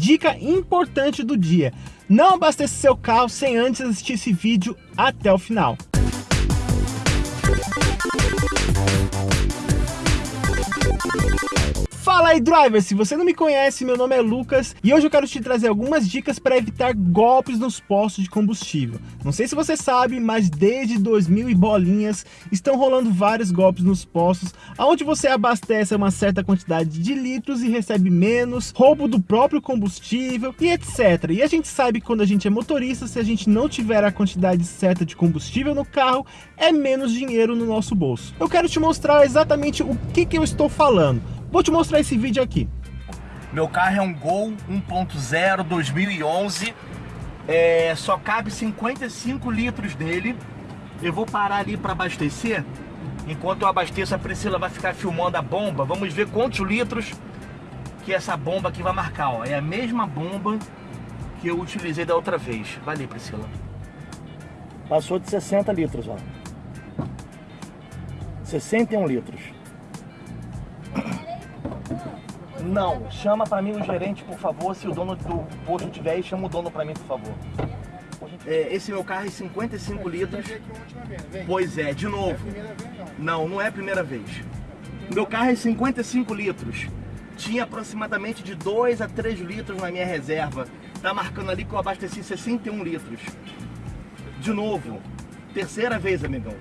Dica importante do dia, não abasteça seu carro sem antes assistir esse vídeo até o final. Fala aí driver, se você não me conhece, meu nome é Lucas e hoje eu quero te trazer algumas dicas para evitar golpes nos postos de combustível. Não sei se você sabe, mas desde 2000 e bolinhas estão rolando vários golpes nos postos, onde você abastece uma certa quantidade de litros e recebe menos, roubo do próprio combustível e etc. E a gente sabe que quando a gente é motorista, se a gente não tiver a quantidade certa de combustível no carro, é menos dinheiro no nosso bolso. Eu quero te mostrar exatamente o que, que eu estou falando. Vou te mostrar esse vídeo aqui. Meu carro é um Gol 1.0 2011. É, só cabe 55 litros dele. Eu vou parar ali para abastecer. Enquanto eu abasteço, a Priscila vai ficar filmando a bomba. Vamos ver quantos litros que essa bomba aqui vai marcar. Ó. É a mesma bomba que eu utilizei da outra vez. Valeu, Priscila. Passou de 60 litros, ó. 61 litros. Não, chama para mim o gerente, por favor. Se o dono do posto tiver aí, chama o dono para mim, por favor. É, esse meu carro é 55 litros. Pois é, de novo. Não, não é a primeira vez. Meu carro é 55 litros. Tinha aproximadamente de 2 a 3 litros na minha reserva. Tá marcando ali que eu abasteci 61 litros. De novo. Terceira vez, amigão.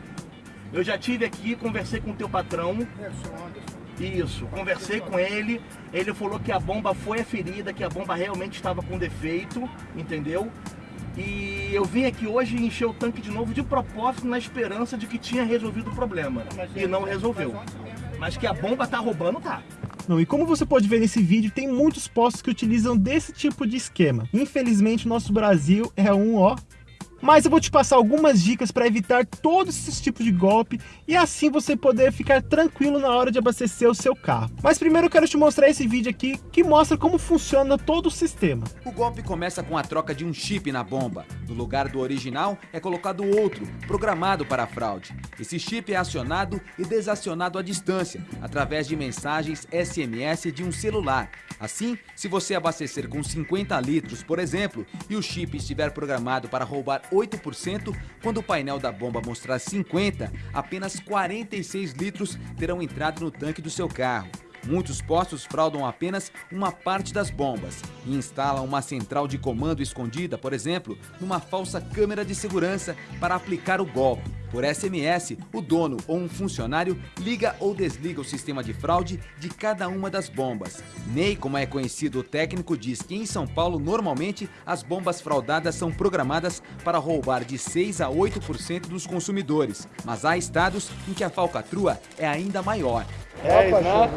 Eu já tive aqui, conversei com o teu patrão. É, sou Anderson. Isso, conversei com ele, ele falou que a bomba foi aferida, que a bomba realmente estava com defeito, entendeu? E eu vim aqui hoje encher o tanque de novo de propósito na esperança de que tinha resolvido o problema. E não resolveu. Mas que a bomba tá roubando, tá. Não, e como você pode ver nesse vídeo, tem muitos postos que utilizam desse tipo de esquema. Infelizmente, o nosso Brasil é um, ó, mas eu vou te passar algumas dicas para evitar todos esses tipos de golpe e assim você poder ficar tranquilo na hora de abastecer o seu carro. Mas primeiro eu quero te mostrar esse vídeo aqui que mostra como funciona todo o sistema. O golpe começa com a troca de um chip na bomba. No lugar do original é colocado outro, programado para a fraude. Esse chip é acionado e desacionado à distância, através de mensagens SMS de um celular. Assim, se você abastecer com 50 litros, por exemplo, e o chip estiver programado para roubar 8%, quando o painel da bomba mostrar 50, apenas 46 litros terão entrado no tanque do seu carro. Muitos postos fraudam apenas uma parte das bombas e instalam uma central de comando escondida, por exemplo, numa falsa câmera de segurança para aplicar o golpe. Por SMS, o dono ou um funcionário liga ou desliga o sistema de fraude de cada uma das bombas. Ney, como é conhecido o técnico, diz que em São Paulo, normalmente, as bombas fraudadas são programadas para roubar de 6 a 8% dos consumidores, mas há estados em que a falcatrua é ainda maior. 10, né?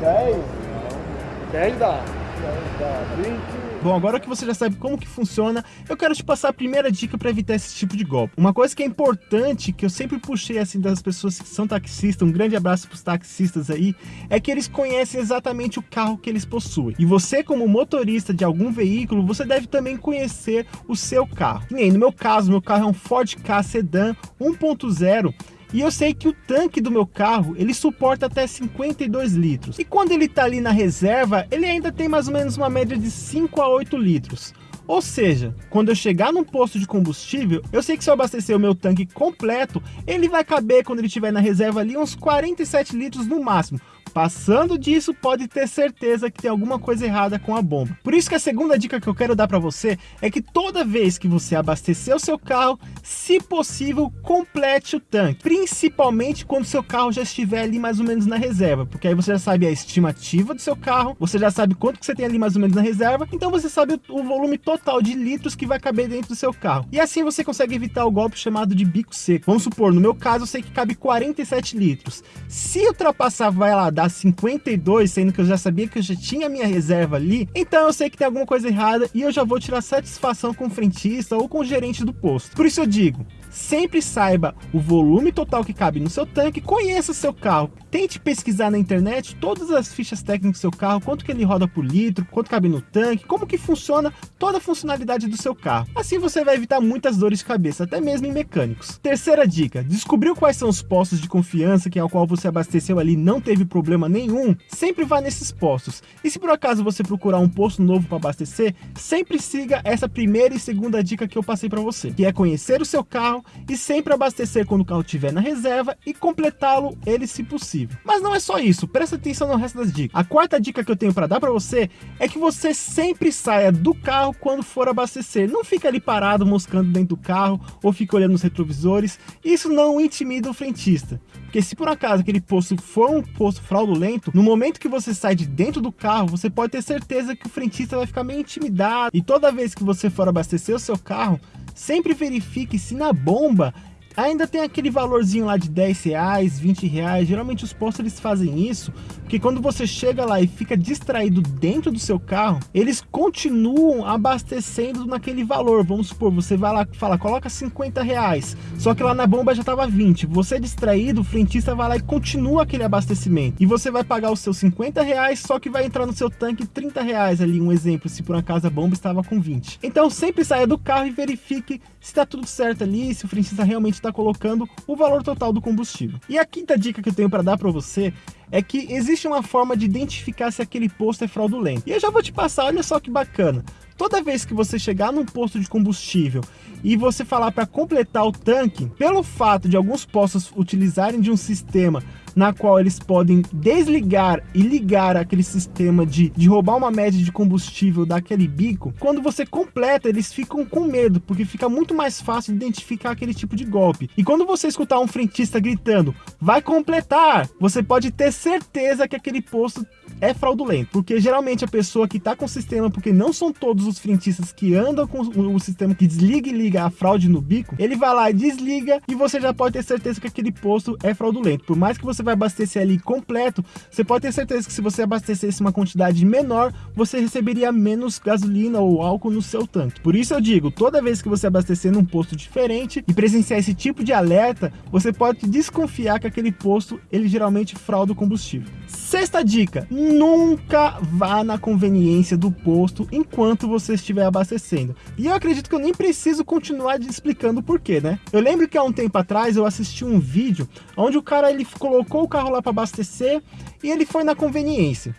10? 10 dá. 10 dá. 20... Bom, agora que você já sabe como que funciona, eu quero te passar a primeira dica para evitar esse tipo de golpe. Uma coisa que é importante, que eu sempre puxei assim das pessoas que são taxistas, um grande abraço para os taxistas aí, é que eles conhecem exatamente o carro que eles possuem. E você como motorista de algum veículo, você deve também conhecer o seu carro. Que nem no meu caso, meu carro é um Ford Ka Sedan 1.0 e eu sei que o tanque do meu carro, ele suporta até 52 litros. E quando ele está ali na reserva, ele ainda tem mais ou menos uma média de 5 a 8 litros. Ou seja, quando eu chegar num posto de combustível, eu sei que se eu abastecer o meu tanque completo, ele vai caber quando ele estiver na reserva ali uns 47 litros no máximo. Passando disso, pode ter certeza que tem alguma coisa errada com a bomba. Por isso que a segunda dica que eu quero dar para você é que toda vez que você abastecer o seu carro, se possível, complete o tanque. Principalmente quando seu carro já estiver ali mais ou menos na reserva, porque aí você já sabe a estimativa do seu carro, você já sabe quanto que você tem ali mais ou menos na reserva, então você sabe o volume total de litros que vai caber dentro do seu carro. E assim você consegue evitar o golpe chamado de bico seco. Vamos supor, no meu caso eu sei que cabe 47 litros. Se ultrapassar, vai lá, dar 52, sendo que eu já sabia que eu já tinha minha reserva ali, então eu sei que tem alguma coisa errada e eu já vou tirar satisfação com o frentista ou com o gerente do posto. Por isso eu digo, sempre saiba o volume total que cabe no seu tanque, conheça seu carro, tente pesquisar na internet todas as fichas técnicas do seu carro, quanto que ele roda por litro, quanto cabe no tanque, como que funciona toda a funcionalidade do seu carro. Assim você vai evitar muitas dores de cabeça, até mesmo em mecânicos. Terceira dica, descobriu quais são os postos de confiança que ao qual você abasteceu ali não teve problema nenhum? Sempre vá nesses postos. E se por acaso você procurar um posto novo para abastecer, sempre siga essa primeira e segunda dica que eu passei para você, que é conhecer o seu carro e sempre abastecer quando o carro estiver na reserva e completá-lo ele se possível. Mas não é só isso, presta atenção no resto das dicas. A quarta dica que eu tenho para dar para você é que você sempre saia do carro quando for abastecer. Não fica ali parado moscando dentro do carro ou fica olhando nos retrovisores. Isso não intimida o frentista. Porque se por acaso aquele posto for um posto fraudulento, no momento que você sai de dentro do carro, você pode ter certeza que o frentista vai ficar meio intimidado. E toda vez que você for abastecer o seu carro, sempre verifique se na bomba ainda tem aquele valorzinho lá de 10 reais, 20 reais. Geralmente os postos eles fazem isso, porque quando você chega lá e fica distraído dentro do seu carro, eles continuam abastecendo naquele valor. Vamos supor, você vai lá e fala, coloca 50 reais, só que lá na bomba já tava 20. Você é distraído, o frentista vai lá e continua aquele abastecimento. E você vai pagar os seus 50 reais, só que vai entrar no seu tanque 30 reais ali, um exemplo, se por acaso a bomba estava com 20. Então sempre saia do carro e verifique se está tudo certo ali, se o frentista realmente está colocando o valor total do combustível. E a quinta dica que eu tenho para dar para você é que existe uma forma de identificar se aquele posto é fraudulento. E eu já vou te passar, olha só que bacana. Toda vez que você chegar num posto de combustível e você falar para completar o tanque, pelo fato de alguns postos utilizarem de um sistema na qual eles podem desligar e ligar aquele sistema de, de roubar uma média de combustível daquele bico, quando você completa, eles ficam com medo, porque fica muito mais fácil de identificar aquele tipo de golpe. E quando você escutar um frentista gritando, vai completar, você pode ter certeza que aquele posto é fraudulento, porque geralmente a pessoa que está com o sistema, porque não são todos os frentistas que andam com o sistema que desliga e liga a fraude no bico, ele vai lá e desliga e você já pode ter certeza que aquele posto é fraudulento. Por mais que você vai abastecer ali completo, você pode ter certeza que se você abastecesse uma quantidade menor, você receberia menos gasolina ou álcool no seu tanque. Por isso eu digo, toda vez que você abastecer num posto diferente e presenciar esse tipo de alerta, você pode desconfiar que aquele posto, ele geralmente frauda o combustível. Sexta dica, nunca vá na conveniência do posto enquanto você estiver abastecendo. E eu acredito que eu nem preciso continuar explicando o porquê, né? Eu lembro que há um tempo atrás eu assisti um vídeo onde o cara ele colocou o carro lá para abastecer e ele foi na conveniência.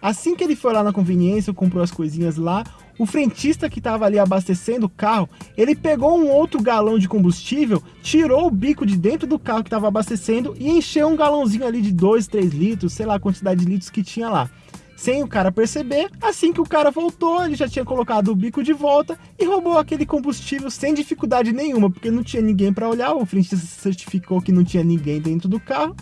Assim que ele foi lá na conveniência, comprou as coisinhas lá, o frentista que estava ali abastecendo o carro, ele pegou um outro galão de combustível, tirou o bico de dentro do carro que estava abastecendo e encheu um galãozinho ali de 2, 3 litros, sei lá a quantidade de litros que tinha lá. Sem o cara perceber, assim que o cara voltou, ele já tinha colocado o bico de volta e roubou aquele combustível sem dificuldade nenhuma, porque não tinha ninguém para olhar, o frentista certificou que não tinha ninguém dentro do carro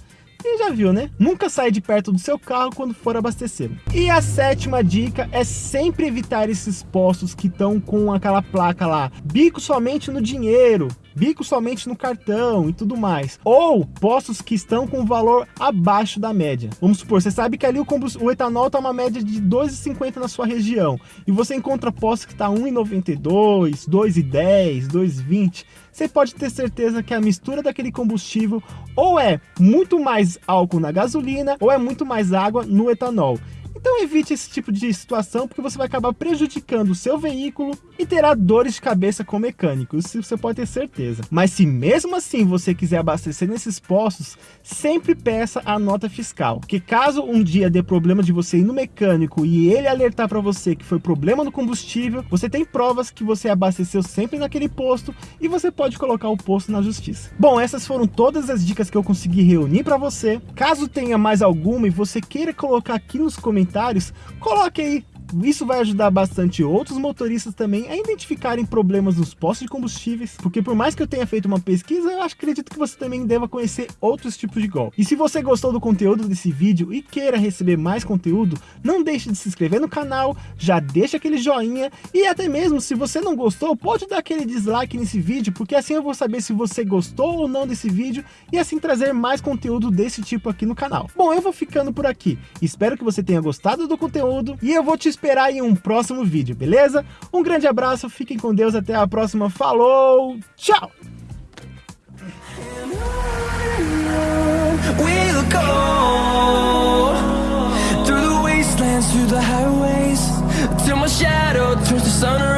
e já viu, né? Nunca saia de perto do seu carro quando for abastecer. E a sétima dica é sempre evitar esses postos que estão com aquela placa lá, bico somente no dinheiro, bico somente no cartão e tudo mais. Ou postos que estão com valor abaixo da média. Vamos supor, você sabe que ali o, o etanol está uma média de 2,50 na sua região. E você encontra postos que está 1,92, 2,10, 2,20. Você pode ter certeza que a mistura daquele combustível ou é muito mais álcool na gasolina ou é muito mais água no etanol. Então evite esse tipo de situação porque você vai acabar prejudicando o seu veículo e terá dores de cabeça com o mecânico, isso você pode ter certeza. Mas se mesmo assim você quiser abastecer nesses postos, sempre peça a nota fiscal, porque caso um dia dê problema de você ir no mecânico e ele alertar para você que foi problema no combustível, você tem provas que você abasteceu sempre naquele posto e você pode colocar o posto na justiça. Bom, essas foram todas as dicas que eu consegui reunir para você. Caso tenha mais alguma e você queira colocar aqui nos comentários comentários, coloque aí isso vai ajudar bastante outros motoristas também a identificarem problemas nos postos de combustíveis, porque por mais que eu tenha feito uma pesquisa, eu acredito que você também deva conhecer outros tipos de golpe. E se você gostou do conteúdo desse vídeo e queira receber mais conteúdo, não deixe de se inscrever no canal, já deixa aquele joinha e até mesmo se você não gostou, pode dar aquele dislike nesse vídeo, porque assim eu vou saber se você gostou ou não desse vídeo e assim trazer mais conteúdo desse tipo aqui no canal. Bom, eu vou ficando por aqui. Espero que você tenha gostado do conteúdo e eu vou te esperar em um próximo vídeo, beleza? Um grande abraço, fiquem com Deus, até a próxima, falou, tchau! through the highways till my shadow turns to sun